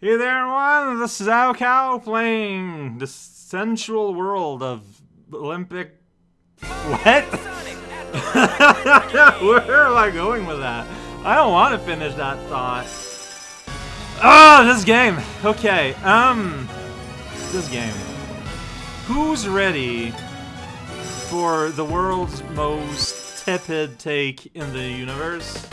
Hey there, everyone! This is raocow playing the sensual world of Olympic. What? Where am I going with that? I don't want to finish that thought. Oh, this game. Okay, um, this game. Who's ready for the world's most tepid take in the universe?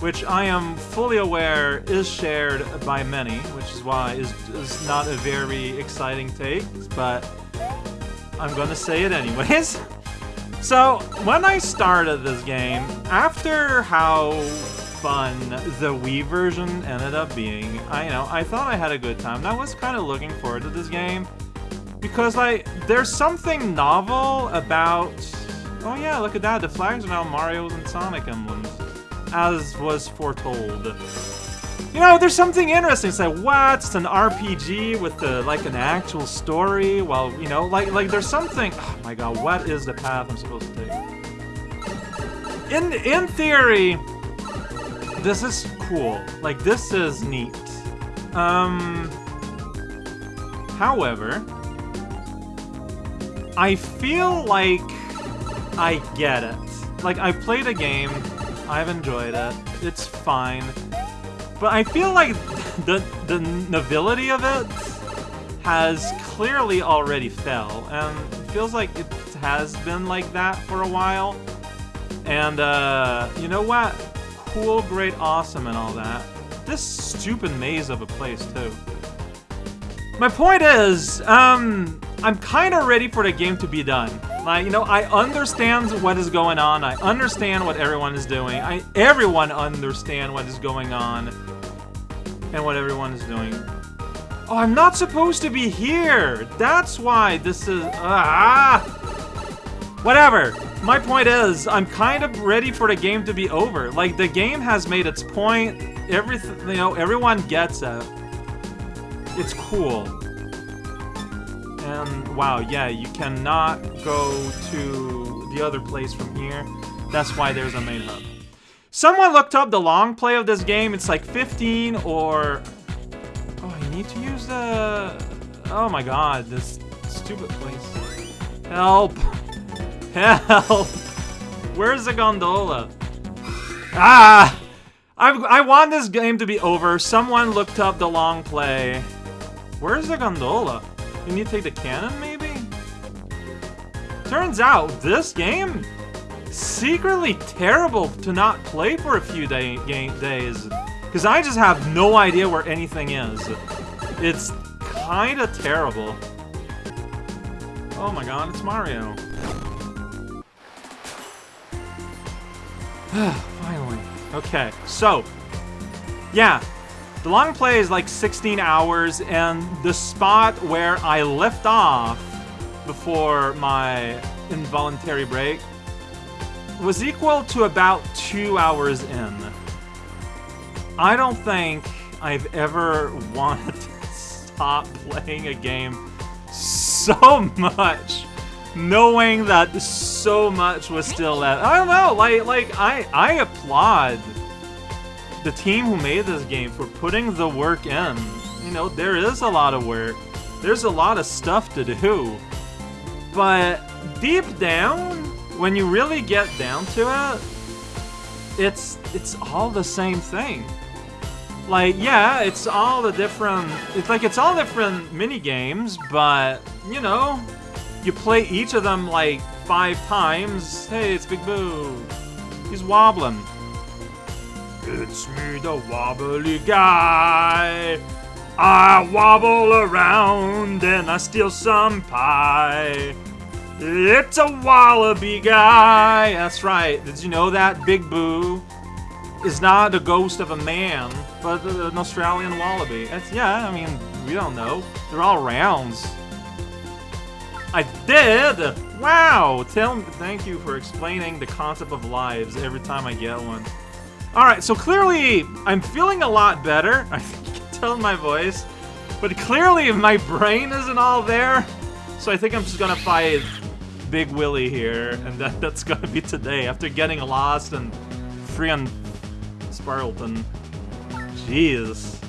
Which I am fully aware is shared by many, which is why is is not a very exciting take, but I'm gonna say it anyways. So, when I started this game, after how fun the Wii version ended up being, I you know, I thought I had a good time. And I was kind of looking forward to this game because like there's something novel about Oh yeah, look at that. The flags are now Mario's and Sonic emblems as was foretold. You know, there's something interesting. It's like, what? It's an RPG with the, like an actual story. Well, you know, like like there's something. Oh my god, what is the path I'm supposed to take? In in theory, this is cool. Like this is neat. Um. However, I feel like I get it. Like I played a game I've enjoyed it. It's fine. But I feel like the, the nobility of it has clearly already fell, and feels like it has been like that for a while. And, uh, you know what? Cool, great, awesome, and all that. This stupid maze of a place, too. My point is, um, I'm kind of ready for the game to be done. Like, you know, I understand what is going on. I understand what everyone is doing. I everyone understand what is going on and what everyone is doing. Oh, I'm not supposed to be here. That's why this is ah. Whatever. My point is, I'm kind of ready for the game to be over. Like the game has made its point. Everything, you know, everyone gets it. It's cool. And wow, yeah, you cannot go to the other place from here. That's why there's a main hub. Someone looked up the long play of this game. It's like 15 or... Oh, I need to use the... Oh my god, this stupid place. Help! Help! Where's the gondola? Ah! I, I want this game to be over. Someone looked up the long play. Where's the gondola? You need to take the cannon, maybe? Turns out, this game secretly terrible to not play for a few day days. Because I just have no idea where anything is. It's kind of terrible. Oh my god, it's Mario. Finally. Okay, so, yeah, the long play is like 16 hours, and the spot where I left off before my involuntary break was equal to about two hours in. I don't think I've ever wanted to stop playing a game so much, knowing that so much was still left. I don't know, like, like I, I applaud the team who made this game for putting the work in. You know, there is a lot of work. There's a lot of stuff to do. But deep down, when you really get down to it, it's it's all the same thing. Like, yeah, it's all the different it's like it's all different mini games, but you know, you play each of them like five times. Hey, it's Big Boo. He's wobbling. It's me, the wobbly guy. I wobble around and I steal some pie. It's a wallaby guy. That's right. Did you know that Big Boo is not the ghost of a man, but an Australian wallaby? That's, yeah, I mean, we don't know. They're all rounds. I did! Wow! Tell thank you for explaining the concept of lives every time I get one. Alright, so clearly I'm feeling a lot better. I think you can tell in my voice. But clearly my brain isn't all there. So I think I'm just gonna fight Big Willie here. And that, that's gonna be today after getting lost and free on Sparleton. Jeez.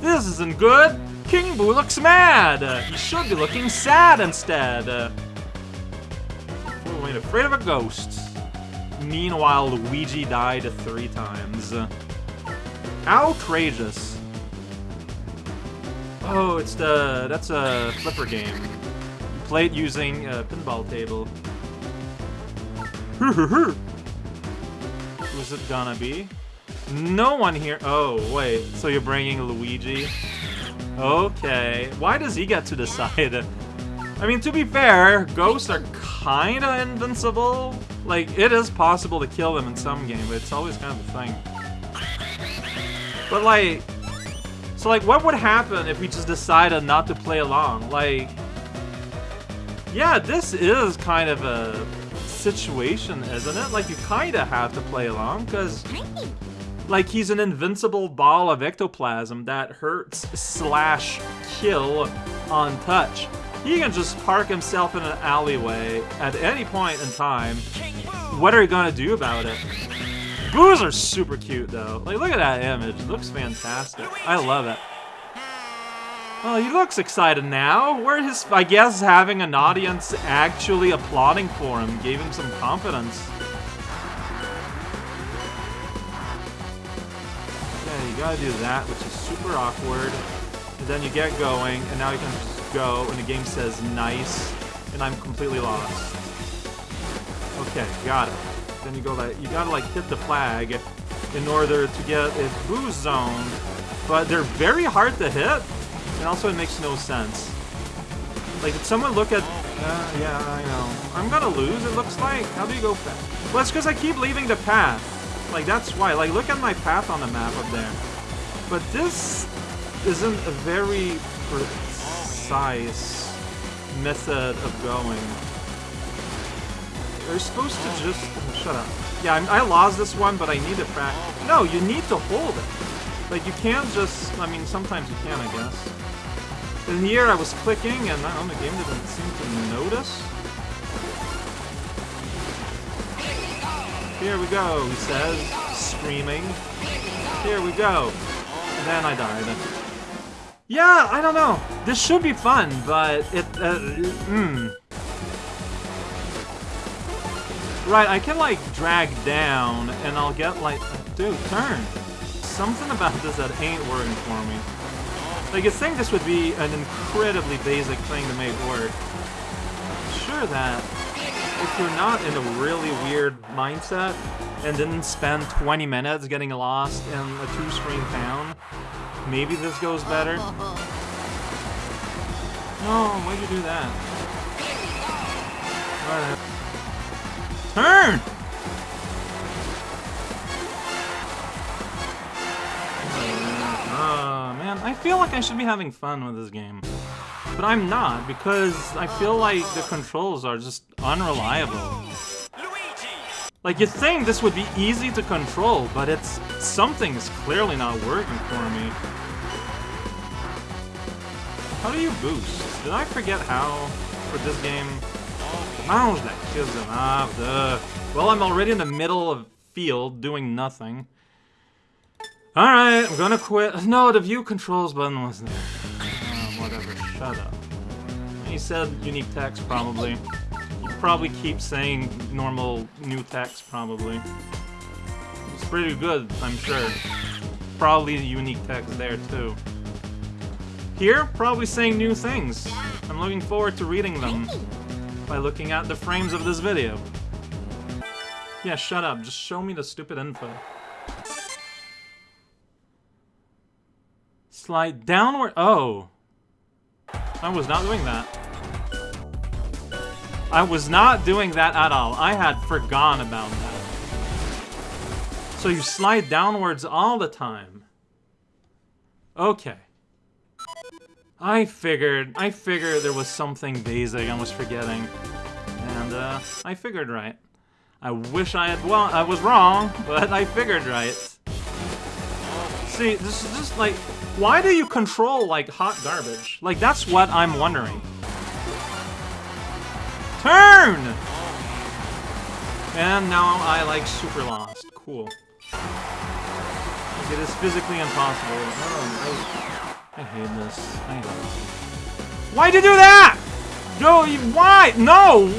This isn't good! King Boo looks mad! He should be looking sad instead! Oh, wait, afraid of a ghost. Meanwhile, Luigi died three times. Outrageous. Oh, it's the... that's a flipper game. Played using a pinball table. Who's it gonna be? No one here. Oh, wait. So you're bringing Luigi? Okay. Why does he get to decide? I mean, to be fair, ghosts are kinda invincible. Like, it is possible to kill them in some game, but it's always kind of a thing. But like, so like, what would happen if we just decided not to play along? Like, yeah, this is kind of a situation, isn't it? Like, you kinda have to play along, because like, he's an invincible ball of ectoplasm that hurts slash kill on touch. He can just park himself in an alleyway at any point in time. What are you gonna do about it? Boos are super cute, though. Like, look at that image. It looks fantastic. I love it. Oh, he looks excited now. Where his, I guess, having an audience actually applauding for him gave him some confidence. Yeah, you gotta do that, which is super awkward. And then you get going, and now you can go, and the game says nice, and I'm completely lost. Okay, got it. Then you go like, you gotta like hit the flag in order to get a boost zone, but they're very hard to hit, and also it makes no sense. Like, did someone look at... Uh, yeah, I know. I'm gonna lose, it looks like. How do you go fast? Well, it's because I keep leaving the path. Like, that's why. Like, look at my path on the map up there. But this isn't a very precise method of going. You're supposed to just... Oh, shut up. Yeah, I, I lost this one, but I need to practice. No, you need to hold it. Like, you can't just... I mean, sometimes you can, I guess. In here, I was clicking, and I don't know, the game didn't seem to notice. Here we go, he says, screaming. Here we go. And then I died. Yeah, I don't know. This should be fun, but it, uh, hmm. Right, I can, like, drag down, and I'll get, like, dude, turn. Something about this that ain't working for me. Like, you think this would be an incredibly basic thing to make work. Sure that if you're not in a really weird mindset and didn't spend 20 minutes getting lost in a two-screen town, maybe this goes better. No, why'd you do that? Turn! Uh, man, I feel like I should be having fun with this game. But I'm not, because I feel like the controls are just unreliable. Like, you'd think this would be easy to control, but it's... something's clearly not working for me. How do you boost? Did I forget how for this game? Mouse that kills him. Ah, duh. Well, I'm already in the middle of field doing nothing. Alright, I'm gonna quit. No, the view controls button wasn't there. Shut. He said unique text, probably. You probably keep saying normal new text, probably. It's pretty good, I'm sure. Probably unique text there, too. Here, probably saying new things. I'm looking forward to reading them by looking at the frames of this video. Yeah, shut up. Just show me the stupid info. Slide downward. Oh. I was not doing that. I was not doing that at all. I had forgotten about that. So you slide downwards all the time. Okay. I figured, I figured there was something basic I was forgetting. And, uh, I figured right. I wish I had, well, I was wrong, but I figured right. See, this is just like, why do you control, like, hot garbage? Like, that's what I'm wondering. Turn! And now I, like, super lost. Cool. It is physically impossible. Oh, I, I hate this. I hate this. Why'd you do that? Go, why? No!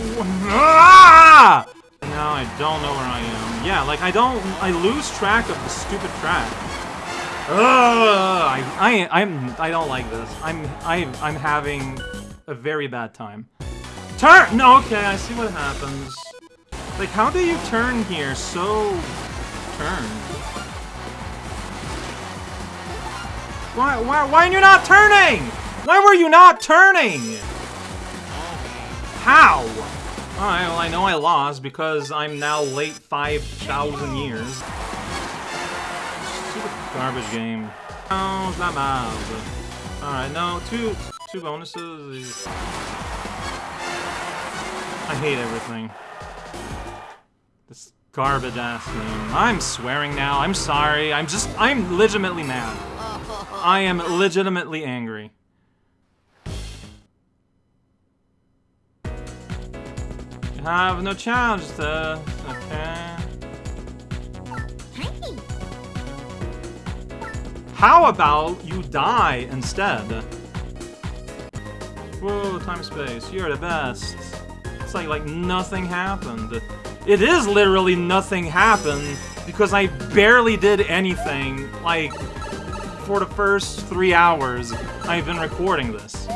Ah! Now I don't know where I am. Yeah, like I don't, I lose track of the stupid track. I, I, I'm, I don't like this. I'm, I, I'm having a very bad time. Turn! No, okay, I see what happens. Like, how do you turn here so... turn? Why, why, why are you not turning? Why were you not turning? How? Alright, well, I know I lost because I'm now late 5,000 years. Garbage game. Not bad. Alright, no, two, two bonuses. I hate everything. This garbage ass game. I'm swearing now. I'm sorry. I'm just, I'm legitimately mad. I am legitimately angry. You have no challenge to, okay. How about you die instead? Whoa, time space, you're the best It's like like nothing happened. It is literally nothing happened because I barely did anything like for the first three hours I've been recording this.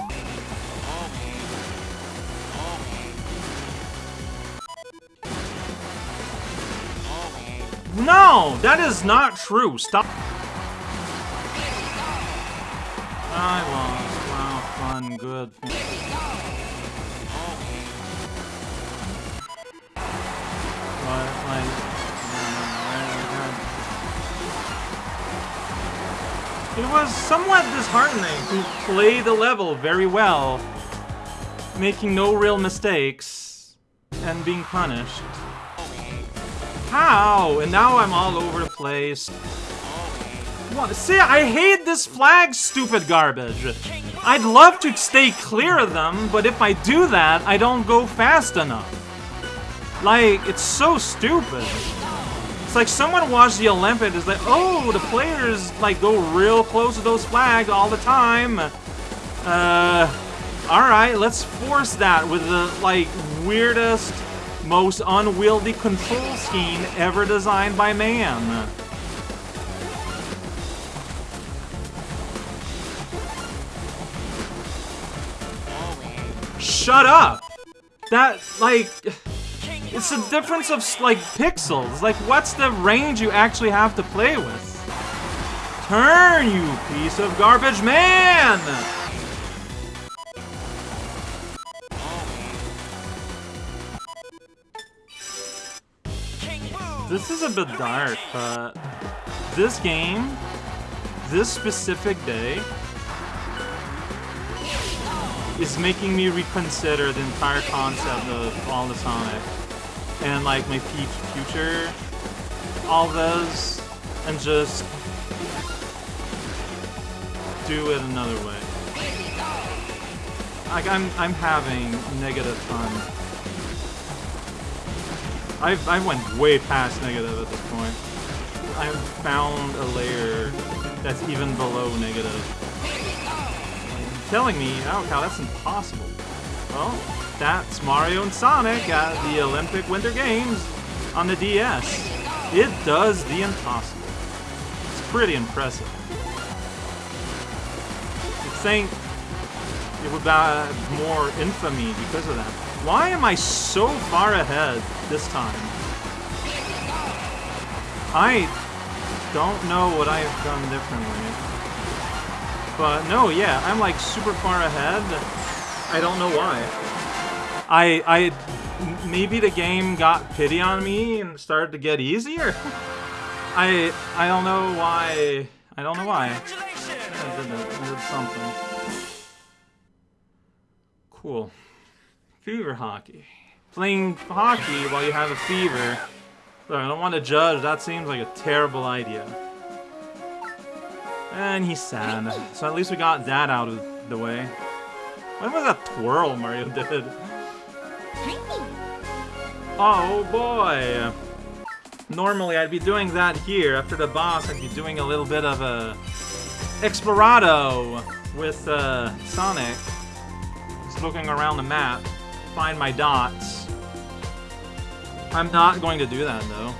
No, that is not true. Stop. I lost. Wow, fun, good. It was somewhat disheartening to play the level very well, making no real mistakes, and being punished. How? And now I'm all over the place. What? See, I hate this flag, stupid garbage. I'd love to stay clear of them, but if I do that, I don't go fast enough. Like, it's so stupid. It's like someone watched the Olympics, like, oh, the players, like, go real close to those flags all the time. Uh, alright, let's force that with the, like, weirdest, most unwieldy control scheme ever designed by man. Shut up! That, like... It's a difference of, like, pixels. Like, what's the range you actually have to play with? Turn, you piece of garbage man! This is a bit dark, but this game, this specific day, is making me reconsider the entire concept of all the Sonic and like my Future, all those, and just do it another way. Like I'm I'm having negative fun. I've I went way past negative at this point. I've found a layer that's even below negative. Telling me, oh cow, that's impossible. Well, that's Mario and Sonic at the Olympic Winter Games on the DS. It does the impossible. It's pretty impressive. You'd think it would have more infamy because of that. Why am I so far ahead this time? I don't know what I've done differently. But no, yeah, I'm like super far ahead. I don't know why. I, I, maybe the game got pity on me and started to get easier. I, I don't know why. I don't know why. I did, it. I did something. Cool. Fever hockey. Playing hockey while you have a fever. Look, I don't want to judge. That seems like a terrible idea. And he's sad. So at least we got that out of the way. What was that twirl Mario did? Oh boy! Normally, I'd be doing that here. After the boss, I'd be doing a little bit of a Explorado with uh, Sonic. Just looking around the map, find my dots. I'm not going to do that, though.